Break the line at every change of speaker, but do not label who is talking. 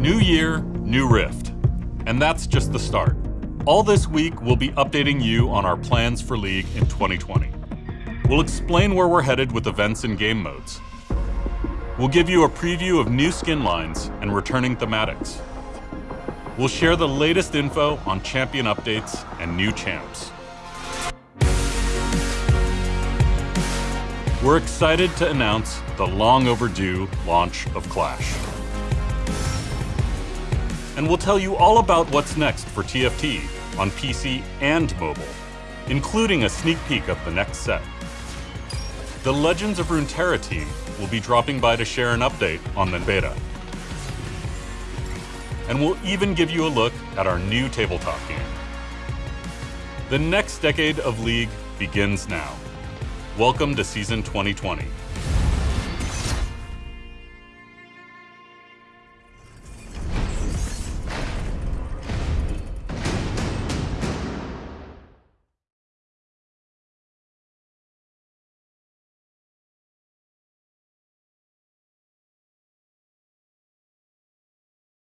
New year, new Rift. And that's just the start. All this week, we'll be updating you on our plans for League in 2020. We'll explain where we're headed with events and game modes. We'll give you a preview of new skin lines and returning thematics. We'll share the latest info on champion updates and new champs. We're excited to announce the long overdue launch of Clash. And we'll tell you all about what's next for TFT on PC and mobile, including a sneak peek of the next set. The Legends of Runeterra team will be dropping by to share an update on the beta. And we'll even give you a look at our new tabletop game. The next decade of League begins now. Welcome to Season 2020.